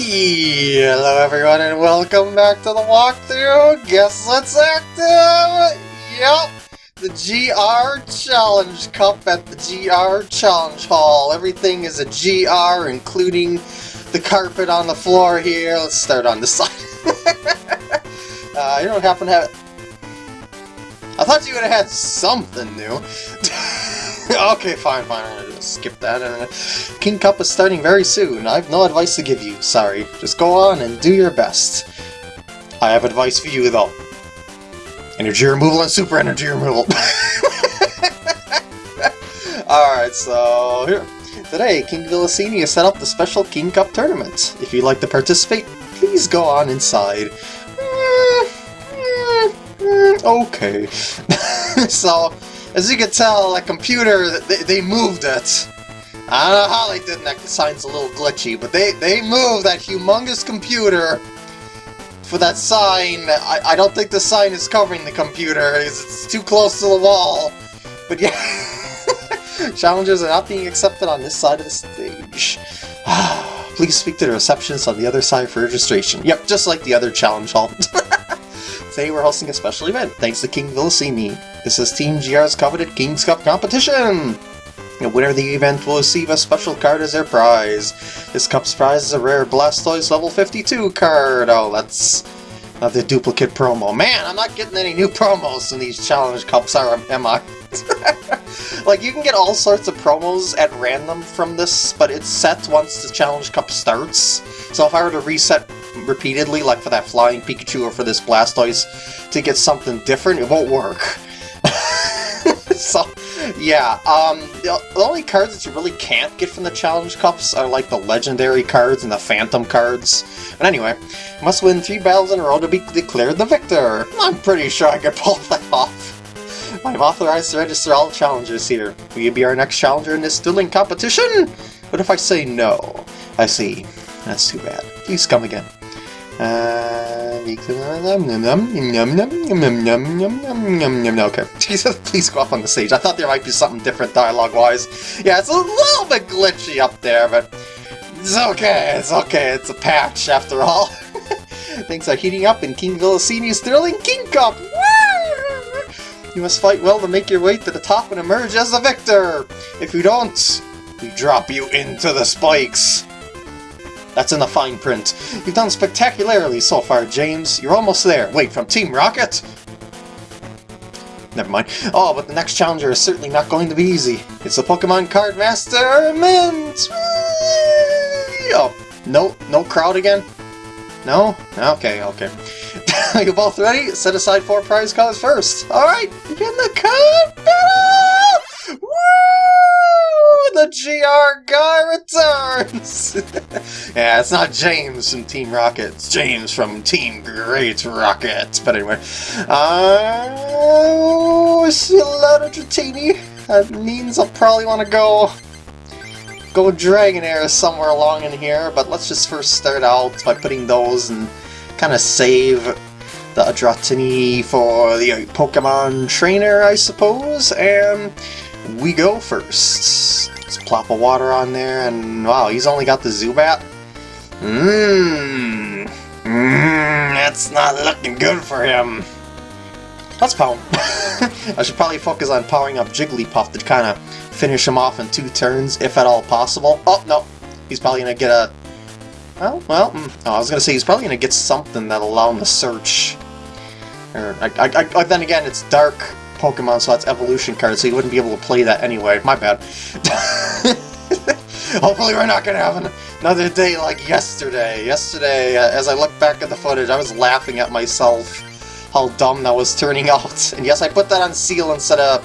Hello everyone and welcome back to the walkthrough! Guess what's active? Yep! The GR Challenge Cup at the GR Challenge Hall. Everything is a GR, including the carpet on the floor here. Let's start on the side. uh, you don't happen to have... I thought you would have had something new. okay, fine, fine. I'm gonna skip that. Uh, King Cup is starting very soon. I have no advice to give you. Sorry. Just go on and do your best. I have advice for you, though. Energy removal and super energy removal. Alright, so here. Today, King Vilasini has set up the special King Cup tournament. If you'd like to participate, please go on inside. Eh, eh, eh, okay. so, as you can tell, that computer, they, they moved it. I don't know how they did that, the sign's a little glitchy, but they, they moved that humongous computer for that sign. I, I don't think the sign is covering the computer, it's, it's too close to the wall. But yeah, challenges are not being accepted on this side of the stage. Please speak to the receptionist on the other side for registration. Yep, just like the other challenge hall. Today we're hosting a special event, thanks to King Vilasini. This is Team GR's coveted King's Cup competition! The winner of the event will receive a special card as their prize. This cup's prize is a rare Blastoise level 52 card. Oh, that's another duplicate promo. Man, I'm not getting any new promos in these challenge cups, are, am I? like, you can get all sorts of promos at random from this, but it's set once the challenge cup starts. So if I were to reset repeatedly, like for that Flying Pikachu or for this Blastoise, to get something different, it won't work. so, yeah, um, the, only cards that you really can't get from the Challenge Cups are like the Legendary cards and the Phantom cards. But anyway, must win three battles in a row to be declared the victor. I'm pretty sure I could pull that off. I'm authorized to register all challengers here. Will you be our next challenger in this dueling competition? What if I say no? I see. That's too bad. Please come again. Uh, okay. Jesus, please go up on the stage. I thought there might be something different dialogue-wise. Yeah, it's a little bit glitchy up there, but it's okay, it's okay, it's a patch after all. Things are heating up in King Vilasini's thrilling King Cup! You must fight well to make your way to the top and emerge as the victor! If you don't, we drop you into the spikes! That's in the fine print. You've done spectacularly so far, James. You're almost there. Wait, from Team Rocket? Never mind. Oh, but the next challenger is certainly not going to be easy. It's the Pokemon Card Master Mint! Oh, no, no crowd again? No? Okay, okay. You both ready? Set aside four prize cards first. Alright, begin the card battle! Woo! the GR guy returns! yeah, it's not James from Team Rocket, it's James from Team Great Rocket. But anyway, uh, see lot of Dratini. That means I'll probably want to go go Dragonair somewhere along in here, but let's just first start out by putting those and kind of save the Dratini for the Pokemon Trainer, I suppose, and we go first. Let's plop a water on there, and wow, he's only got the Zubat? Mmm, mmm, that's not looking good for him. Let's power I should probably focus on powering up Jigglypuff to kind of finish him off in two turns, if at all possible. Oh, no, he's probably going to get a... Well, well, mm, oh, I was going to say he's probably going to get something that'll allow him to search. Or, I, I, I, then again, it's Dark Pokemon, so that's evolution cards, so you wouldn't be able to play that anyway. My bad. Hopefully we're not to have another day like yesterday. Yesterday, uh, as I look back at the footage, I was laughing at myself how dumb that was turning out. And yes, I put that on Seel instead of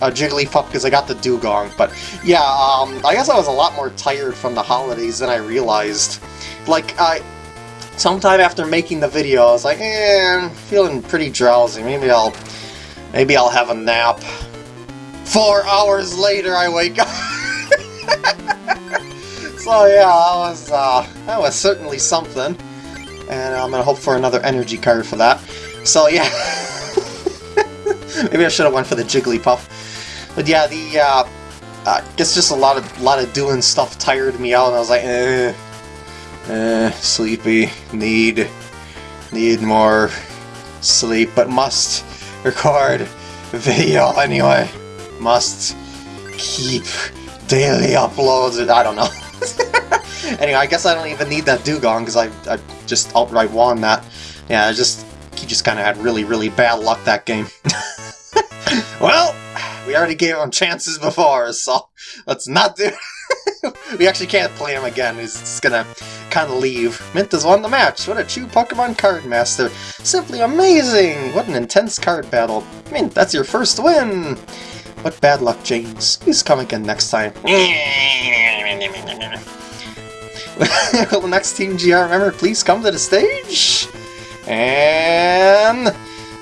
uh, Jigglypuff because I got the Dewgong. But yeah, um, I guess I was a lot more tired from the holidays than I realized. Like, I... Sometime after making the video, I was like, eh, I'm feeling pretty drowsy. Maybe I'll Maybe I'll have a nap. Four hours later I wake up! so yeah, that was, uh, that was certainly something. And I'm gonna hope for another energy card for that. So yeah. Maybe I should have went for the Jigglypuff. But yeah, the, uh, I guess just a lot of a lot of doing stuff tired me out, and I was like, eh, Eh, sleepy. Need... Need more sleep, but must record video anyway. Must keep daily uploads. I don't know. anyway, I guess I don't even need that Dewgong because I, I just outright won that. Yeah, I just he just kind of had really, really bad luck that game. well, we already gave him chances before, so let's not do we actually can't play him again. He's just gonna kind of leave. Mint has won the match. What a true Pokemon card master. Simply amazing. What an intense card battle. Mint, that's your first win. What bad luck, James. Please come again next time. Will the next Team GR member please come to the stage? And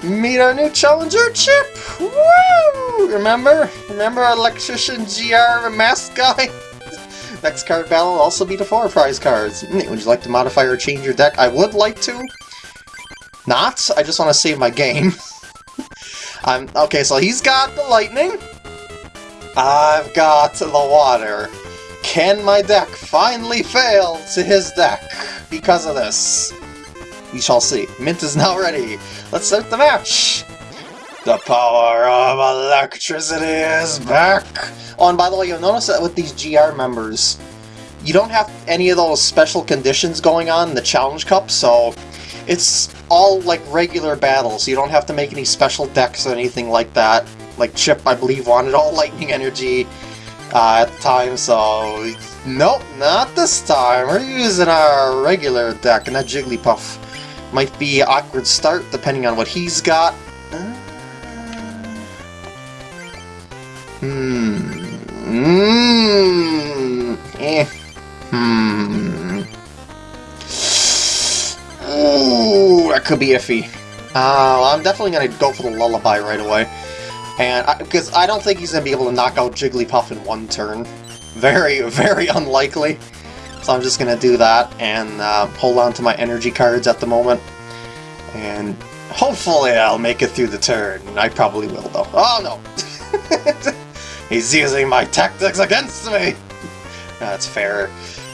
meet our new challenger, Chip! Woo! Remember? Remember our Electrician GR the mask guy? Next card battle will also be the four prize cards. Hmm, would you like to modify or change your deck? I would like to. Not. I just want to save my game. I'm Okay, so he's got the lightning. I've got the water. Can my deck finally fail to his deck because of this? We shall see. Mint is now ready. Let's start the match. The power of electricity is back! Oh, and by the way, you'll notice that with these GR members, you don't have any of those special conditions going on in the Challenge Cup, so it's all like regular battles. You don't have to make any special decks or anything like that. Like Chip, I believe, wanted all Lightning Energy uh, at the time, so nope, not this time. We're using our regular deck, and that Jigglypuff might be awkward start depending on what he's got. Hmm. Eh. Hmm. Ooh, that could be iffy. Uh, I'm definitely going to go for the Lullaby right away. And Because I, I, don't think he's going to be able to knock out Jigglypuff in one turn. Very, very unlikely. So I'm just going to do that and uh, hold on to my energy cards at the moment. And hopefully I'll make it through the turn. I probably will, though. Oh, no! He's using my tactics against me! That's fair.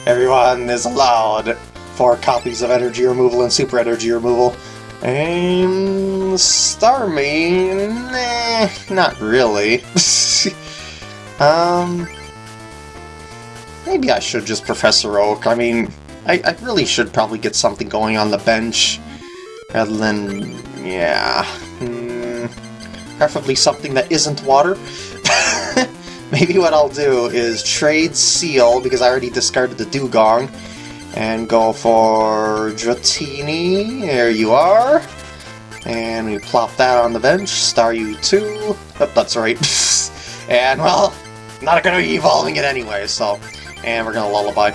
Everyone is allowed four copies of energy removal and super energy removal. And Starmie, nah, not really. um, maybe I should just Professor Oak. I mean, I, I really should probably get something going on the bench rather than, yeah, hmm, preferably something that isn't water. Maybe what I'll do is trade Seel, because I already discarded the Dewgong, and go for Dratini. There you are. And we plop that on the bench. Staryu 2. Oh, that's right. and, well, not going to be evolving it anyway, so... And we're going to Lullaby.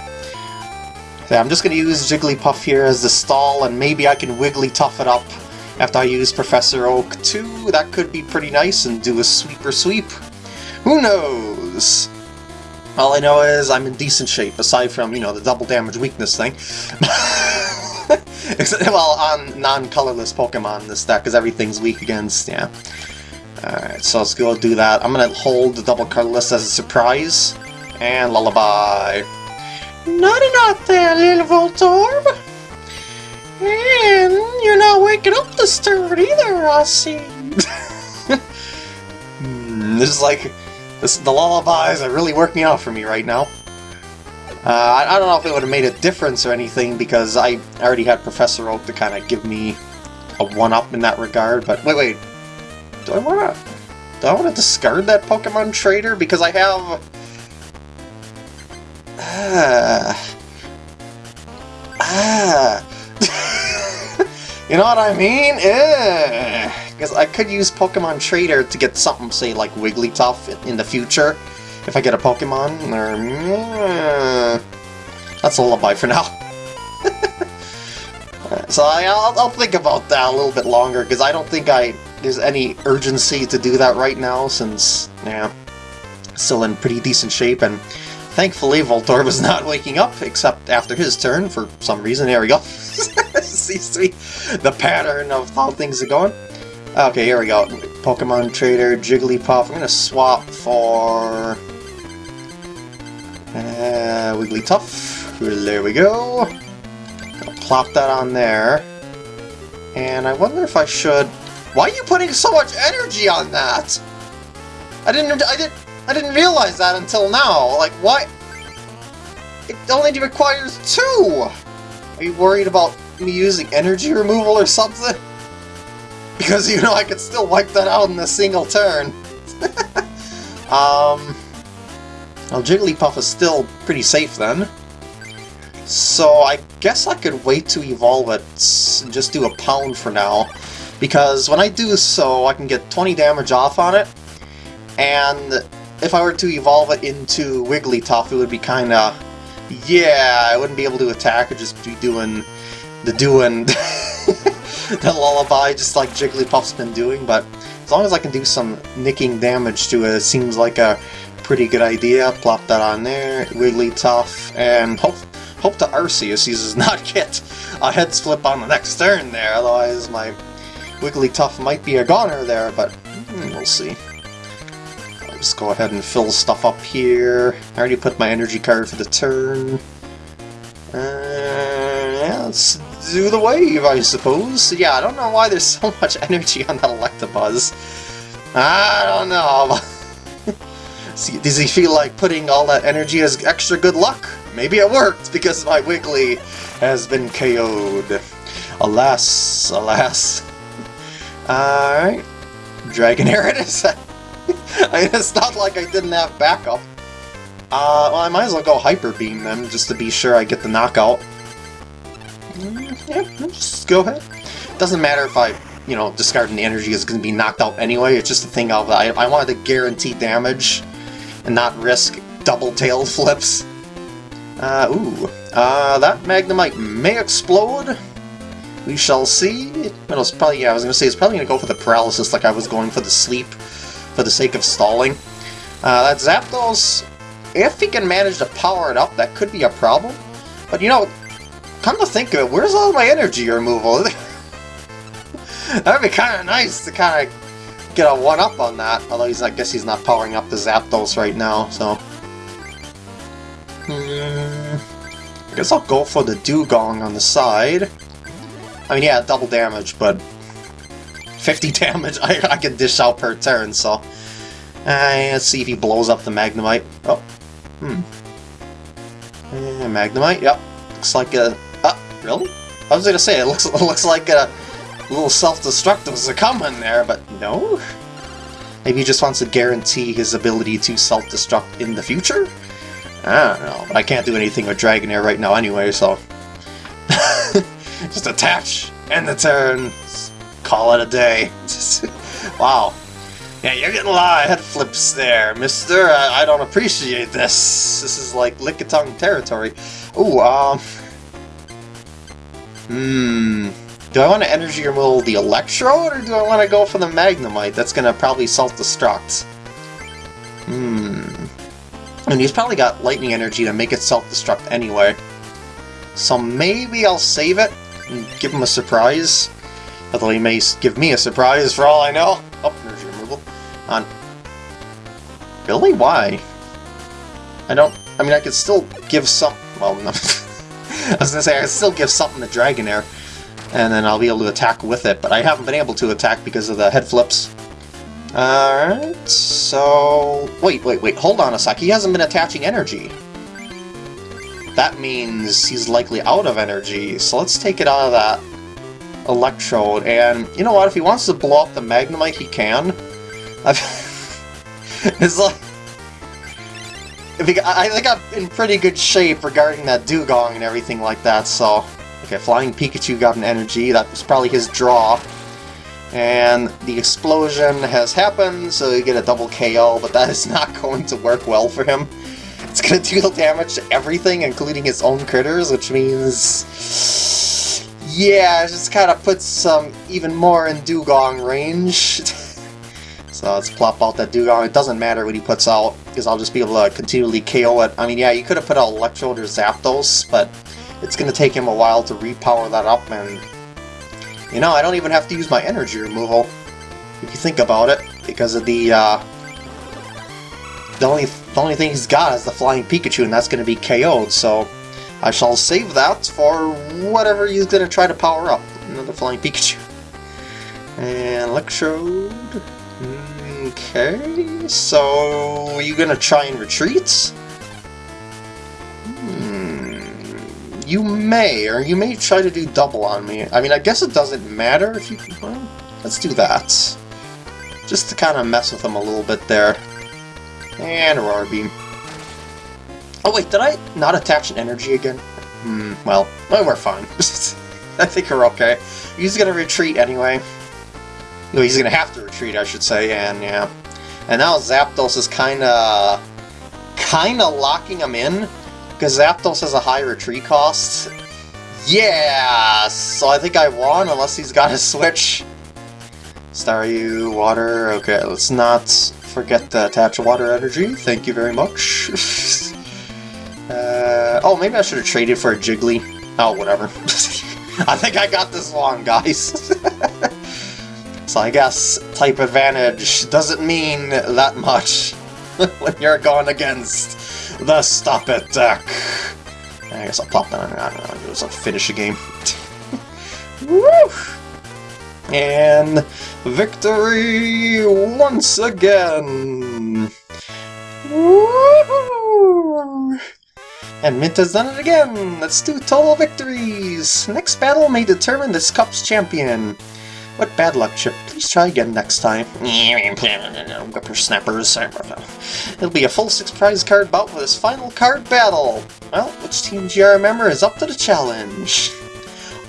So I'm just going to use Jigglypuff here as the stall, and maybe I can Wigglytuff it up after I use Professor Oak 2. That could be pretty nice and do a sweeper sweep. Who knows? All I know is I'm in decent shape, aside from, you know, the double damage weakness thing. well, on non-colorless Pokemon this deck, because everything's weak against, yeah. Alright, so let's go do that. I'm gonna hold the double colorless as a surprise. And Lullaby. Naughty not there, little Voltorb! And you're not waking up this turn either, I see. Hmm, this is like this, the lullabies are really working out for me right now. Uh, I, I, don't know if it would have made a difference or anything, because I already had Professor Oak to kind of give me a one-up in that regard, but wait, wait. Do I want to... Do I want to discard that Pokemon Trader? Because I have... Ah... Ah... you know what I mean? Eh... Because I could use Pokemon Trader to get something, say, like Wigglytuff in the future, if I get a Pokemon, or... That's a lullaby for now. so I, will I'll think about that a little bit longer, because I don't think I there's any urgency to do that right now, since, yeah, still in pretty decent shape, and thankfully Voltorb is not waking up, except after his turn, for some reason. There we go. Seems to be the pattern of how things are going. Okay, here we go. Pokemon Trader, Jigglypuff. I'm gonna swap for... Uh, Wigglytuff. There we go. plop that on there. And I wonder if I should... Why are you putting so much energy on that? I didn't... I didn't... I didn't realize that until now. Like, why... It only requires two! Are you worried about me using energy removal or something? Because, you know, I could still wipe that out in a single turn. um... Well, Jigglypuff is still pretty safe then. So I guess I could wait to evolve it and just do a pound for now. Because when I do so, I can get 20 damage off on it. And if I were to evolve it into Wigglytuff, it would be kinda... Yeah, I wouldn't be able to attack, I'd just be doing the doing the lullaby just like Jigglypuff's been doing, but as long as I can do some nicking damage to it, it seems like a pretty good idea. Plop that on there, Wigglytuff, and hope hope the Arceus does not get a head flip on the next turn there, otherwise my Wigglytuff might be a goner there, but hmm, we'll see. I'll just go ahead and fill stuff up here. I already put my energy card for the turn. Uh, yeah, let's do the wave, I suppose. Yeah, I don't know why there's so much energy on that Electabuzz. I don't know. Does he feel like putting all that energy as extra good luck? Maybe it worked, because my Wiggly has been KO'd. Alas, alas. Alright. Dragonair it is. It's not like I didn't have backup. Uh, well, I might as well go Hyper Beam then, just to be sure I get the knockout. Yeah, just go ahead. Doesn't matter if I, you know, discarding the energy is going to be knocked out anyway, it's just a thing of, I, I wanted to guarantee damage and not risk double tail flips. Uh, ooh. Uh, that Magnemite may explode. We shall see. Well, it's probably, yeah, I was going to say, it's probably going to go for the paralysis like I was going for the sleep for the sake of stalling. Uh, that Zapdos, if he can manage to power it up, that could be a problem. But, you know, come to think of it, where's all my energy removal? That'd be kind of nice to kind of get a one-up on that, although he's, I guess he's not powering up the Zapdos right now, so... Hmm, I guess I'll go for the Dewgong on the side. I mean, yeah, double damage, but 50 damage I, I can dish out per turn, so... Uh, let's see if he blows up the Magnemite. Oh, hmm. Uh, Magnemite, yep. Looks like a... Uh, really? I was gonna say, it looks, it looks like a little self-destructive is coming there, but no? Maybe he just wants to guarantee his ability to self-destruct in the future? I don't know, but I can't do anything with Dragonair right now anyway, so... just attach, end the turn, call it a day. wow. Yeah, you're getting a lot of head flips there, mister. I, I don't appreciate this. This is like Lickitung territory. Ooh, um... Hmm... Do I want to energy removal the Electrode, or do I want to go for the Magnemite? That's going to probably self-destruct. Hmm... And he's probably got lightning energy to make it self-destruct anyway. So maybe I'll save it and give him a surprise. Although he may give me a surprise for all I know. Oh, energy removal. On. Really? Why? I don't... I mean, I could still give some... Well, no. I was gonna say, I still give something to Dragonair and then I'll be able to attack with it, but I haven't been able to attack because of the head flips. Alright, so... Wait, wait, wait, hold on a sec, he hasn't been attaching energy. That means he's likely out of energy, so let's take it out of that electrode, and you know what, if he wants to blow up the Magnemite, he can. it's like... I think I'm in pretty good shape regarding that Dewgong and everything like that, so... Okay, Flying Pikachu got an energy, that was probably his draw. And the explosion has happened, so you get a double KO, but that is not going to work well for him. It's going to deal damage to everything, including his own critters, which means... Yeah, it just kind of puts some even more in Dewgong range. so let's plop out that Dewgong. It doesn't matter what he puts out, because I'll just be able to continually KO it. I mean, yeah, you could have put out Electrode or Zapdos, but it's going to take him a while to repower that up, and... You know, I don't even have to use my energy removal, if you think about it, because of the, uh... The only, the only thing he's got is the Flying Pikachu, and that's going to be KO'd, so... I shall save that for whatever he's gonna try to power up. Another Flying Pikachu. And Electrode. Okay, so are you gonna try and retreat? Hmm, you may, or you may try to do double on me. I mean, I guess it doesn't matter if you... can... Well, let's do that. Just to kind of mess with him a little bit there. And a Roar Beam. Oh wait, did I not attach an energy again? Hmm, well, well we're fine. I think we're okay. He's gonna retreat anyway. Well, he's gonna have to retreat, I should say, and yeah. And now Zapdos is kinda... kinda locking him in, because Zapdos has a high retreat cost. Yeah! So I think I won, unless he's got a switch. Staryu, water, okay, let's not forget to attach water energy, thank you very much. uh, oh, maybe I should have traded for a Jiggly. Oh, whatever. I think I got this wrong, guys. so I guess type advantage doesn't mean that much when you're going against the Stop It deck. I guess I'll pop that on. I don't know, just finish the game. Woo! And victory once again! And Mint has done it again! Let's do total victories! Next battle may determine this cup's champion. What bad luck, Chip. Please try again next time. Whippersnappers. It'll be a full six prize card bout for this final card battle. Well, which team GR member is up to the challenge?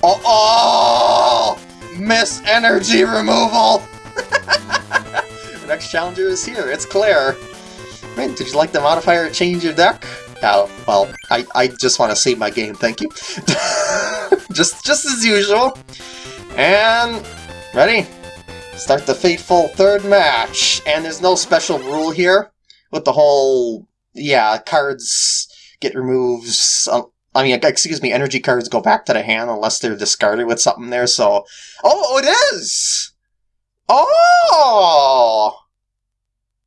Oh, oh! Miss energy removal! the next challenger is here, it's Claire. Right, did you like the modifier change your deck? Oh, well, I, I just want to save my game, thank you. just, just as usual. And Ready? Start the fateful third match, and there's no special rule here with the whole, yeah, cards get removed, I mean, excuse me, energy cards go back to the hand unless they're discarded with something there, so... Oh, it is! Oh!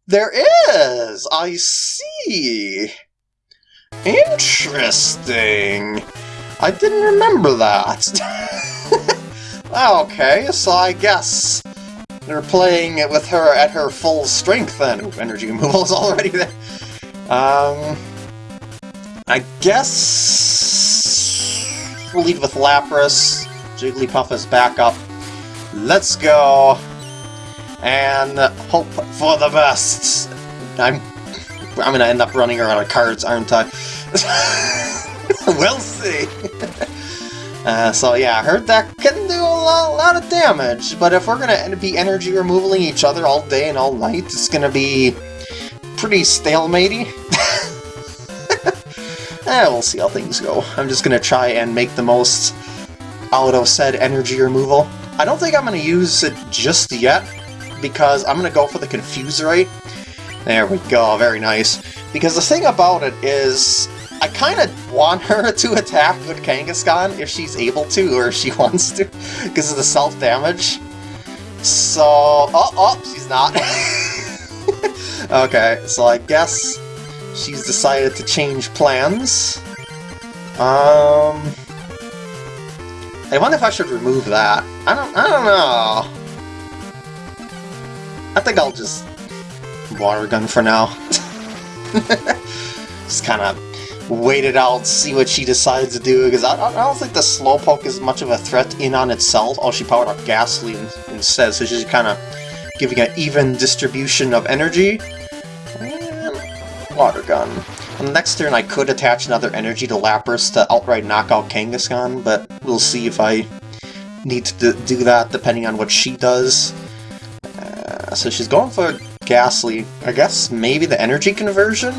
There is! I see! Interesting! I didn't remember that. Okay, so I guess they're playing it with her at her full strength then. Ooh, energy removal is already there. Um, I guess we'll lead with Lapras. Jigglypuff is back up. Let's go and hope for the best. I'm I'm gonna end up running out of cards, aren't I? we'll see. Uh, so yeah, I heard that can do a lot, lot, of damage, but if we're gonna be energy removaling each other all day and all night, it's gonna be pretty stalematey. eh, we'll see how things go. I'm just gonna try and make the most out of said energy removal. I don't think I'm gonna use it just yet, because I'm gonna go for the Confusorite. There we go, very nice. Because the thing about it is, I kind of want her to attack with Kangaskhan if she's able to, or if she wants to, because of the self-damage. So... Oh, oh, she's not. okay, so I guess she's decided to change plans. Um... I wonder if I should remove that. I don't, I don't know. I think I'll just water gun for now. just kind of wait it out, see what she decides to do, because I, I, don't think the Slowpoke is much of a threat in on itself. Oh, she powered up Gastly instead, so she's kind of giving an even distribution of energy. And Water Gun. On the next turn I could attach another energy to Lapras to outright knock out Kangaskhan, but we'll see if I need to do that depending on what she does. Uh, so she's going for Gastly. I guess maybe the energy conversion?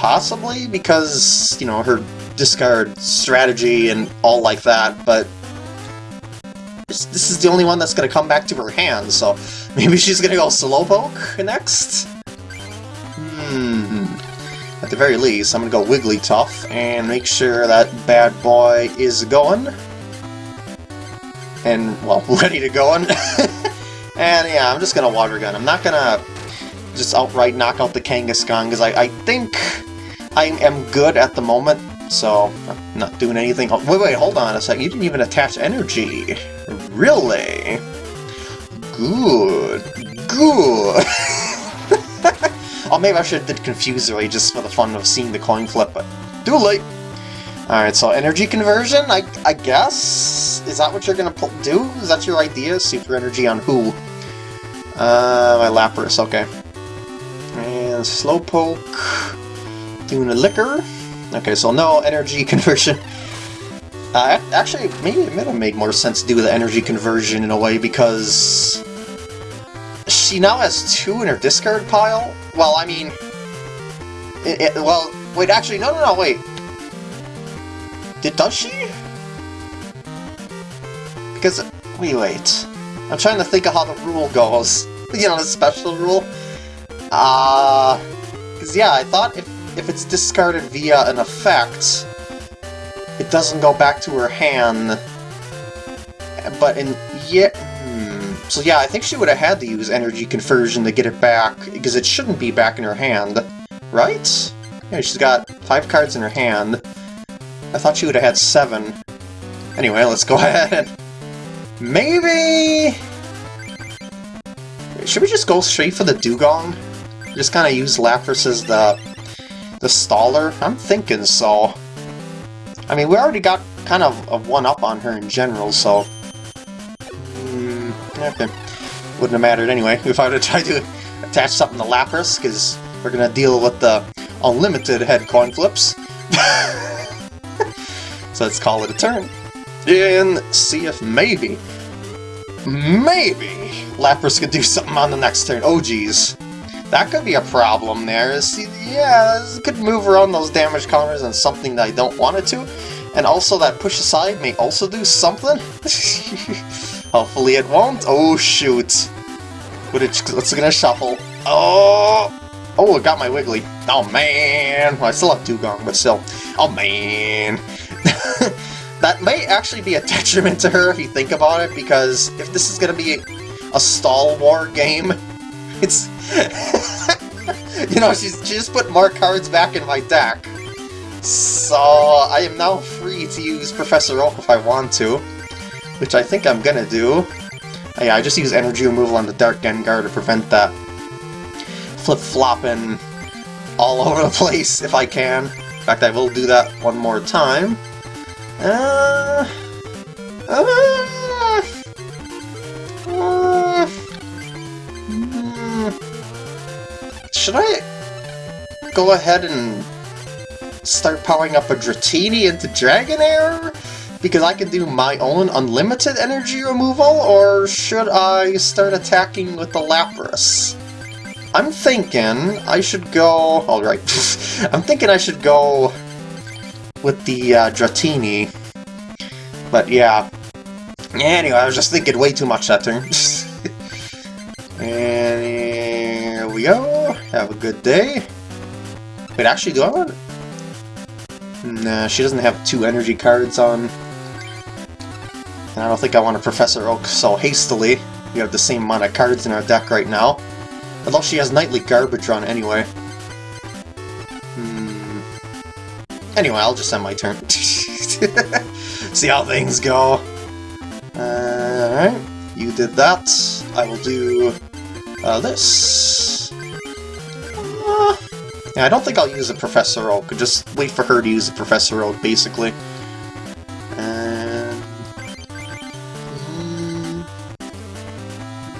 Possibly, because, you know, her discard strategy and all like that, but this is the only one that's going to come back to her hand, so maybe she's going to go Slowpoke next? Hmm. At the very least, I'm going to go Wigglytuff and make sure that bad boy is going. And, well, ready to go. and yeah, I'm just going to Water Gun. I'm not going to just outright knock out the Kangaskhan, because I, I think I am good at the moment So, I'm not doing anything. Oh, wait, wait, hold on a sec. You didn't even attach energy. Really? Good. Good. oh, maybe I should have did Confusory just for the fun of seeing the coin flip, but too late. Alright, so energy conversion, I, I guess? Is that what you're gonna do? Is that your idea? Super energy on who? Uh, my Lapras, okay. And Slowpoke, doing Licker. Okay, so no energy conversion. Uh, actually, maybe it might have made more sense to do the energy conversion in a way, because... She now has two in her discard pile? Well, I mean... It, it, well, wait, actually, no, no, no, wait. Did, does she? Because, wait, wait. I'm trying to think of how the rule goes. You know, the special rule. Uh, because yeah, I thought if, if it's discarded via an effect, it doesn't go back to her hand. But in, yeah, hmm. So yeah, I think she would have had to use energy conversion to get it back, because it shouldn't be back in her hand, right? Yeah, she's got five cards in her hand. I thought she would have had seven. Anyway, let's go ahead and... Maybe... Should we just go straight for the Dewgong? Just kind of use Lapras as the, the staller? I'm thinking so. I mean, we already got kind of a one-up on her in general, so... Mm, okay. Wouldn't have mattered anyway if I would have tried to attach something to Lapras, because we're going to deal with the unlimited head coin flips. so let's call it a turn. And see if maybe, maybe Lapras could do something on the next turn. Oh geez. That could be a problem there. See, yeah, it could move around those damage counters and something that I don't want it to. And also that push aside may also do something. Hopefully it won't. Oh shoot. But it's, gonna shuffle. Oh! Oh, it got my Wiggly. Oh man! Well, I still have Dewgong, but still. Oh man! that may actually be a detriment to her if you think about it, because if this is going to be a stall war game, it's... you know, she's, she just put more cards back in my deck. So I am now free to use Professor Oak if I want to, which I think I'm gonna do. Oh, yeah, I just use energy removal on the Dark Gengar to prevent that flip-flopping all over the place if I can. In fact, I will do that one more time. Uh, uh, uh, should I go ahead and start powering up a Dratini into Dragonair? Because I can do my own unlimited energy removal, or should I start attacking with the Lapras? I'm thinking I should go... Alright, I'm thinking I should go with the uh, Dratini. But yeah. Anyway, I was just thinking way too much that turn. and we go. Have a good day. Wait, actually, do I want... Nah, she doesn't have two energy cards on. And I don't think I want to Professor Oak so hastily. We have the same amount of cards in our deck right now. Although she has Nightly Garbage on anyway. Hmm. Anyway, I'll just end my turn. See how things go. Alright, you did that. I will do uh, this. Yeah, I don't think I'll use a Professor Oak. Just wait for her to use a Professor Oak, basically. And...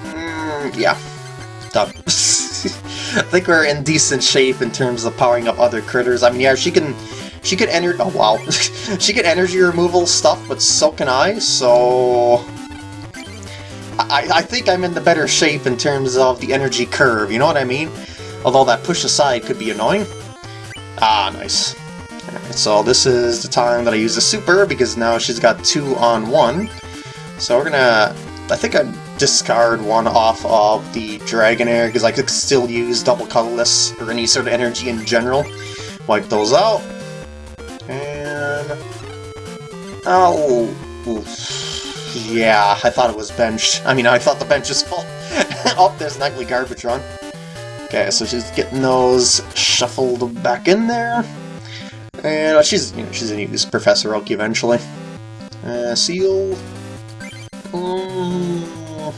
Mm, yeah, done. I think we're in decent shape in terms of powering up other critters. I mean, yeah, she can she could enter- oh wow. she could energy removal stuff, but so can I, so... I, I think I'm in the better shape in terms of the energy curve, you know what I mean? Although that push aside could be annoying. Ah, nice. Right, so this is the time that I use the super, because now she's got two on one. So we're gonna... I think I discard one off of the Dragonair, because I could still use double colorless, or any sort of energy in general. Wipe those out. And... Oh, yeah, I thought it was benched. I mean, I thought the bench was full. oh, there's Nightly Garbage Run. Okay, so she's getting those shuffled back in there. And uh, she's, you know, she's gonna use Professor Oak eventually. Uh, Seel. Mm,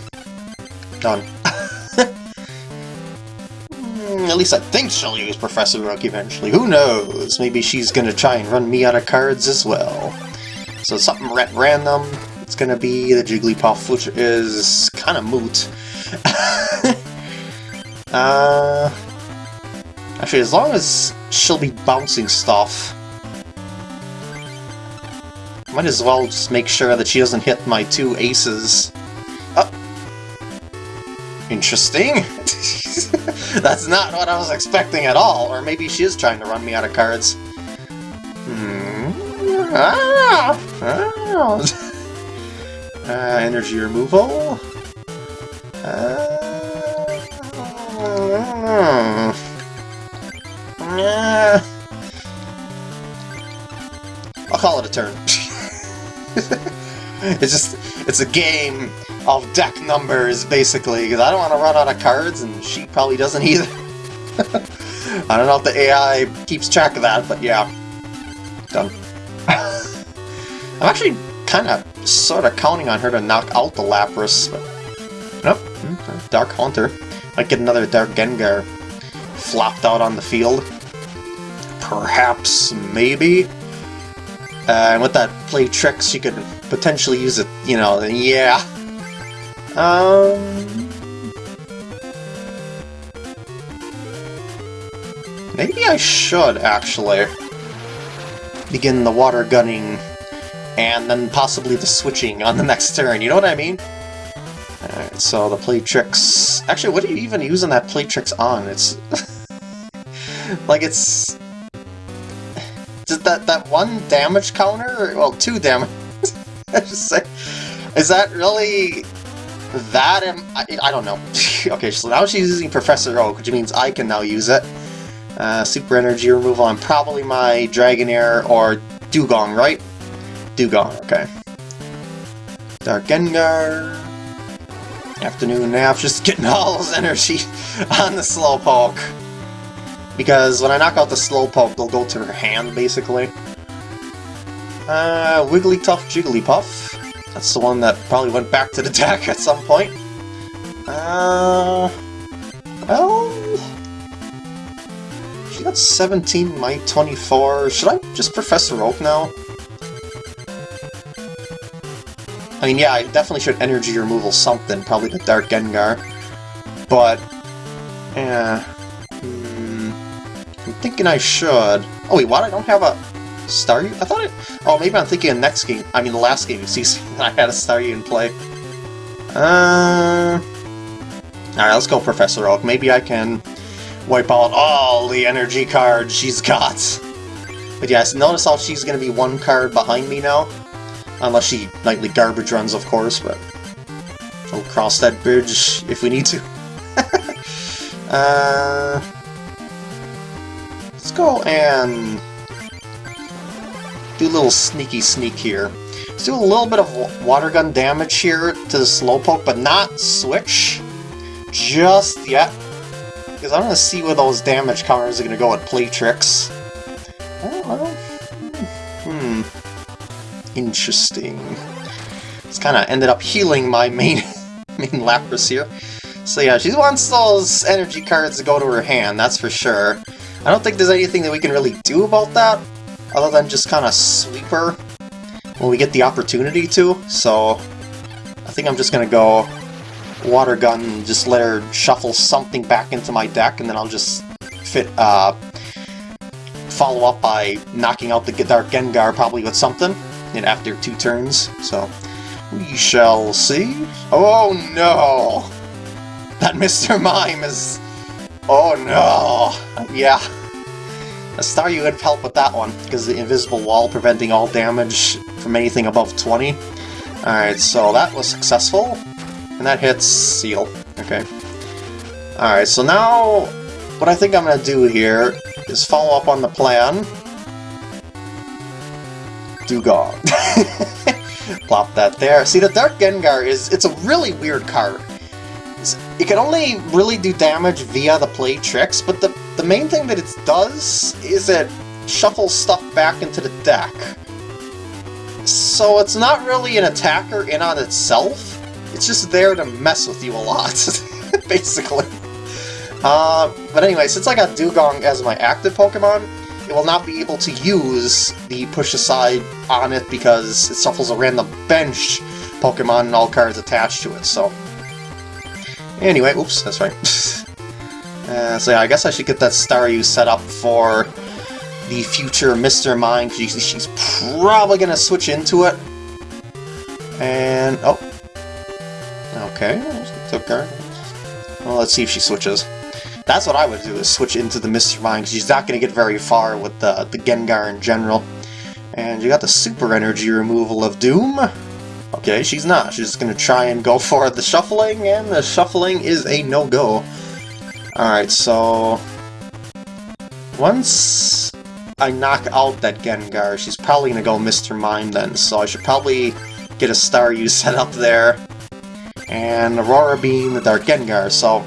done. At least I think she'll use Professor Oak eventually. Who knows? Maybe she's gonna try and run me out of cards as well. So something ra random. It's gonna be the Jigglypuff, which is kind of moot. uh, actually, as long as she'll be bouncing stuff, might as well just make sure that she doesn't hit my two aces. Oh. Interesting. That's not what I was expecting at all. Or maybe she is trying to run me out of cards. Hmm. Ah! Ah! uh, energy removal. Uh, uh, I'll call it a turn. it's just, it's a game of deck numbers, basically, because I don't want to run out of cards, and she probably doesn't either. I don't know if the AI keeps track of that, but yeah. Done. I'm actually kind of, sort of counting on her to knock out the Lapras, but... Nope. Hmm, Dark Haunter. Might get another Dark Gengar flopped out on the field. Perhaps, maybe? Uh, and with that play tricks, you could potentially use it, you know, yeah. Um... Maybe I should, actually. Begin the water gunning, and then possibly the switching on the next turn, you know what I mean? So the play tricks... Actually, what are you even using that play tricks on? It's... like, it's... That, that one damage counter? Well, two damage... I just say... Is that really... That am... I, I don't know. okay, so now she's using Professor Oak, which means I can now use it. Uh, super energy removal on probably my Dragonair or Dewgong, right? Dewgong, okay. Dark Gengar. Afternoon nap, just getting all his energy on the Slowpoke. Because when I knock out the Slowpoke, they'll go to her hand, basically. Uh, Wigglytuff Jigglypuff. That's the one that probably went back to the deck at some point. Uh... Well... She got 17, my 24. Should I just Professor Oak now? I mean, yeah, I definitely should energy removal something, probably the Dark Gengar. But, yeah, hmm, I'm thinking I should. Oh wait, what? I don't have a Staryu? I thought it... Oh, maybe I'm thinking of next game. I mean, the last game you see, I had a Staryu in play. Uh... Alright, let's go Professor Oak. Maybe I can wipe out all the energy cards she's got. But yes, notice how she's going to be one card behind me now. Unless she nightly garbage runs, of course, but we'll cross that bridge if we need to. uh, let's go and do a little sneaky sneak here. Let's do a little bit of water gun damage here to the Slowpoke, but not switch just yet. Because I want to see where those damage counters are going to go with play tricks. Oh, well, hmm. Interesting. It's kind of ended up healing my main main Lapras here. So yeah, she wants those energy cards to go to her hand, that's for sure. I don't think there's anything that we can really do about that, other than just kind of sweep her when we get the opportunity to, so I think I'm just to go Water Gun and just let her shuffle something back into my deck, and then I'll just fit, uh, follow up by knocking out the Dark Gengar probably with something and after two turns, so we shall see. Oh no! That Mr. Mime is... Oh no! Yeah. A Staryu would help with that one, because the invisible wall preventing all damage from anything above 20. Alright, so that was successful. And that hits Seel. Okay. Alright, so now what I think I'm going to do here is follow up on the plan. Dewgong. Plop that there. See, the Dark Gengar is, it's a really weird card. It can only really do damage via the play tricks, but the, the main thing that it does is it shuffle stuff back into the deck. So it's not really an attacker in on itself, it's just there to mess with you a lot, basically. Uh, but anyway, since I got Dewgong as my active Pokemon, it will not be able to use the push aside on it because it shuffles a random bench Pokemon and all cards attached to it, so... Anyway, oops, that's right. uh, so yeah, I guess I should get that Staryu set up for the future Mr. Mime. She's, she's probably going to switch into it. And, oh. Okay, took her. Well, let's see if she switches. That's what I would do, is switch into the Mr. Mime, because she's not going to get very far with the, the Gengar in general. And you got the Super Energy removal of Doom. Okay, she's not. She's just going to try and go for the Shuffling, and the Shuffling is a no-go. Alright, so... Once I knock out that Gengar, she's probably going to go Mr. Mime then, so I should probably get a Staryu set up there. And Aurora Beam the Dark Gengar, so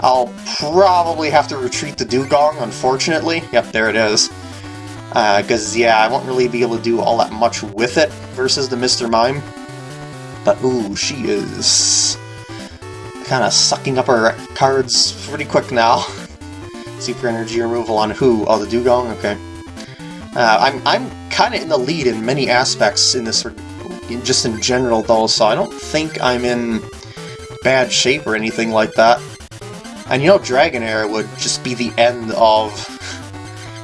I'll probably have to retreat the Dewgong, unfortunately. Yep, there it is. Because, uh, yeah, I won't really be able to do all that much with it versus the Mr. Mime. But, ooh, she is kind of sucking up her cards pretty quick now. Super Energy removal on who? Oh, the Dewgong? Okay. Uh, I'm, I'm kind of in the lead in many aspects in this, just in general though, so I don't think I'm in bad shape or anything like that. And you know Dragonair would just be the end of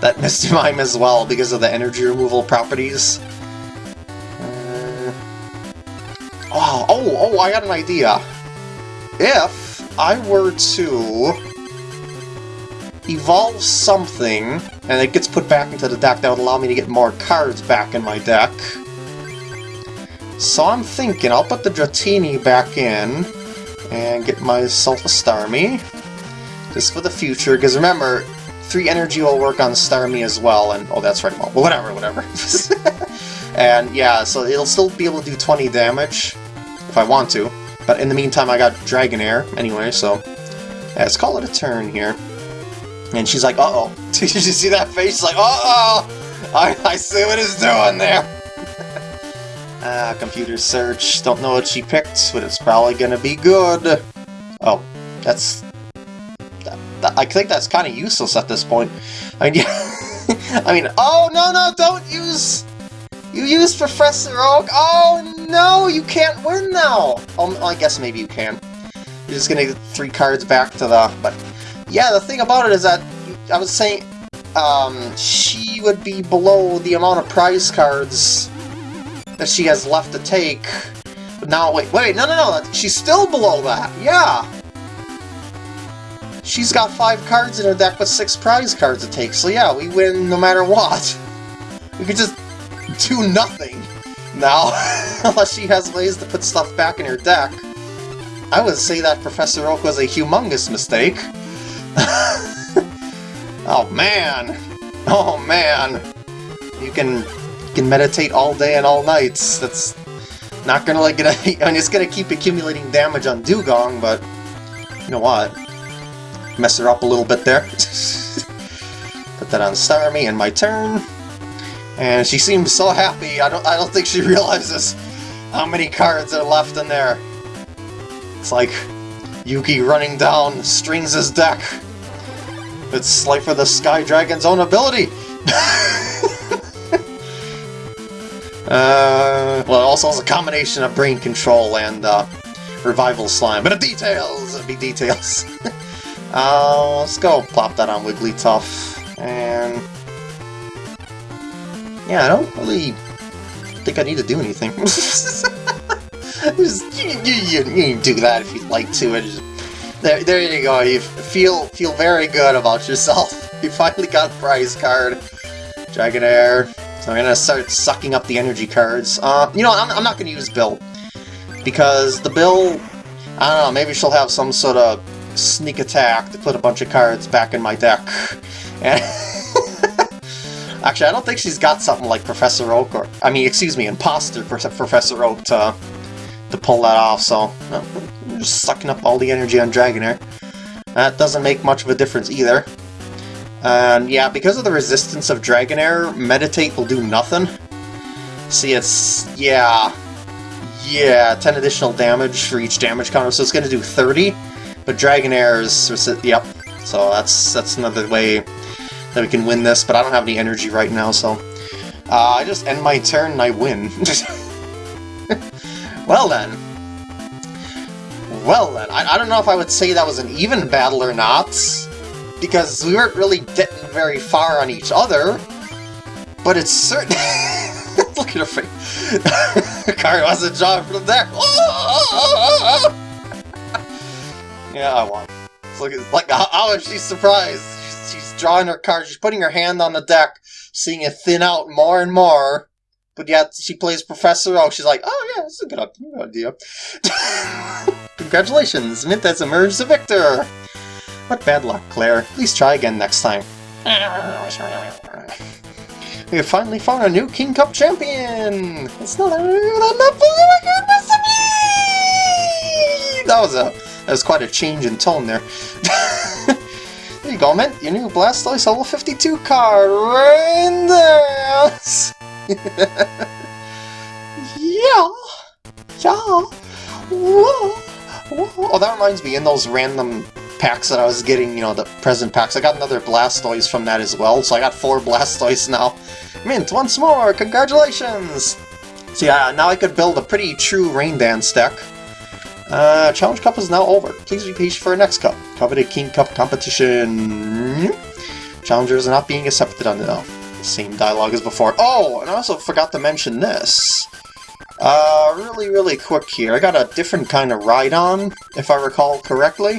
that Mr. Mime as well because of the energy removal properties. Uh, oh, oh, oh, I got an idea. If I were to evolve something, and it gets put back into the deck, that would allow me to get more cards back in my deck. So I'm thinking I'll put the Dratini back in, and get myself a Starmie, just for the future, because remember, 3 energy will work on Starmie as well, and oh that's right, well, whatever, whatever. and yeah, so it'll still be able to do 20 damage, if I want to, but in the meantime I got Dragonair anyway, so yeah, let's call it a turn here. And she's like, uh-oh. Did you see that face? She's like, uh-oh! I, I see what it's doing there! ah, computer search. Don't know what she picked, but it's probably gonna be good. Oh, that's... I think that's kind of useless at this point. I mean, I mean, oh, no, no, don't use... You use Professor Oak! Oh, no, you can't win now! Oh, I guess maybe you can. You're just gonna get three cards back to the... But yeah, the thing about it is that I was saying um, she would be below the amount of prize cards that she has left to take. But now, wait, wait, no, no, no, she's still below that, yeah! She's got five cards in her deck with six prize cards to take, so yeah, we win no matter what. We could just do nothing now, unless she has ways to put stuff back in her deck. I would say that Professor Oak was a humongous mistake. Oh man! Oh man! You can you can meditate all day and all nights. That's not gonna like get. I mean, it's gonna keep accumulating damage on Dewgong, but you know what? Mess her up a little bit there. Put that on Starmie in my turn. And she seems so happy. I don't. I don't think she realizes how many cards are left in there. It's like Yugi running down Strings' his deck. It's like for the Sky Dragon's own ability! uh, well, it also has a combination of Brain Control and uh, Revival Slime. But the details! Big details! Uh, let's go plop that on Wigglytuff. And... Yeah, I don't really think I need to do anything. Just, you, you, you, do that if you'd like to. Just, there, there you go. You feel feel very good about yourself. You finally got a prize card. Dragonair. So I'm gonna start sucking up the energy cards. Uh, you know, I'm, I'm not gonna use Bill. Because the Bill, I don't know, maybe she'll have some sort of sneak attack to put a bunch of cards back in my deck. And Actually, I don't think she's got something like Professor Oak, or, I mean, excuse me, Impostor Professor Oak to, to pull that off, so... Uh, just sucking up all the energy on Dragonair. That doesn't make much of a difference either. And yeah, because of the resistance of Dragonair, Meditate will do nothing. See, it's... yeah... Yeah, 10 additional damage for each damage counter, so it's going to do 30. But Dragonair is... yep. So that's that's another way that we can win this, but I don't have any energy right now, so... Uh, I just end my turn and I win. well then. Well then, I, I don't know if I would say that was an even battle or not, because we weren't really getting very far on each other, but it's certain... Look at her face. Car was a job from there. yeah, I won. Look at like oh, she's surprised? She's, drawing her card. She's putting her hand on the deck, seeing it thin out more and more. But yet she plays Professor Oak. She's like, oh yeah, this is a good idea. Congratulations, Mint has emerged the victor. What bad luck, Claire. Please try again next time. We have finally found a new King Cup champion! It's not a That was a that was quite a change in tone there. there you go, Mint. Your new Blastoise level 52 card right there. yeah. Yeah. Whoa. Whoa. Oh, that reminds me, in those random packs that I was getting, you know, the present packs, I got another Blastoise from that as well, so I got four Blastoise now. Mint, once more! Congratulations! So yeah, now I could build a pretty true Rain Dance deck. Uh, Challenge Cup is now over. Please be patient for our next cup. Coveted King Cup competition. Challengers are not being accepted on the same dialogue as before. Oh, and I also forgot to mention this. Uh, really, really quick here. I got a different kind of ride-on, if I recall correctly.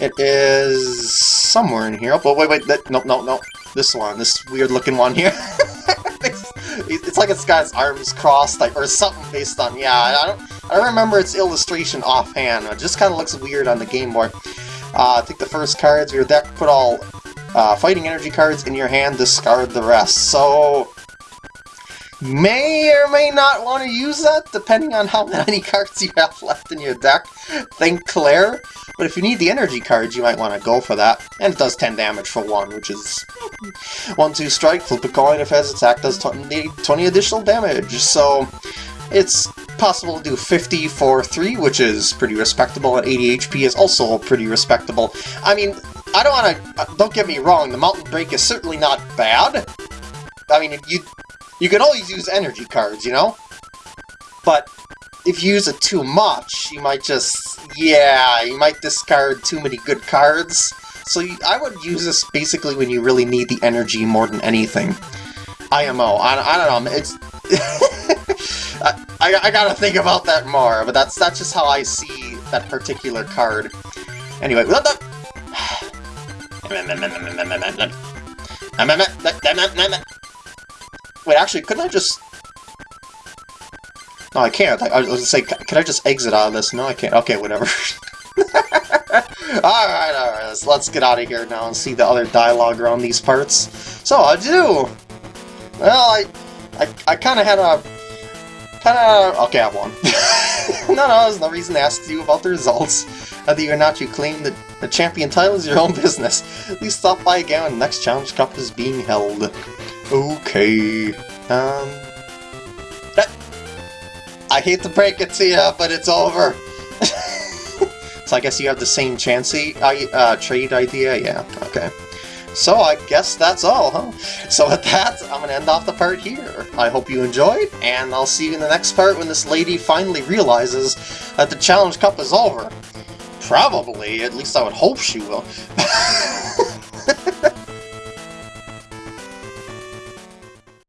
It is somewhere in here. Oh, wait, wait, that, no, no, no. This one, this weird-looking one here. it's like it's got its arms crossed, like, or something based on, yeah, I don't, I don't remember its illustration offhand. It just kind of looks weird on the Game Boy. Uh, take the first cards your deck, put all uh, fighting energy cards in your hand, discard the rest. So, may or may not want to use that, depending on how many cards you have left in your deck. Think Claire. But if you need the energy cards, you might want to go for that. And it does 10 damage for one, which is... 1-2 strike, flip a coin, if it has attack does 20, 20 additional damage. So, it's possible to do 50 for 3, which is pretty respectable, and 80 HP is also pretty respectable. I mean, I don't want to... Uh, don't get me wrong, the Mountain Break is certainly not bad. I mean, you you can always use energy cards, you know? But if you use it too much, you might just... Yeah, you might discard too many good cards. So you, I would use this basically when you really need the energy more than anything. IMO, I, I don't know, it's... I, I, gotta think about that more, but that's that's just how I see that particular card. Anyway, what the... Wait, actually, couldn't I just... No, I can't. I, I was gonna say, can I just exit out of this? No, I can't. Okay, whatever. alright, alright, let's, let's get out of here now and see the other dialogue around these parts. So, I do! Well, I... I, I kinda had a... Kinda... Okay, I won. no, no, there's no reason to ask you about the results. Whether or not you claim the, the champion title is your own business. Please stop by again when the next Challenge Cup is being held. Okay. Um... I hate to break it to you, but it's over. so I guess you have the same Chansey uh, trade idea? Yeah, okay. So I guess that's all, huh? So with that, I'm going to end off the part here. I hope you enjoyed, and I'll see you in the next part when this lady finally realizes that the Challenge Cup is over. Probably, at least I would hope she will.